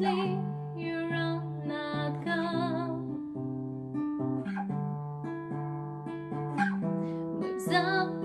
You are not gone. Moves up.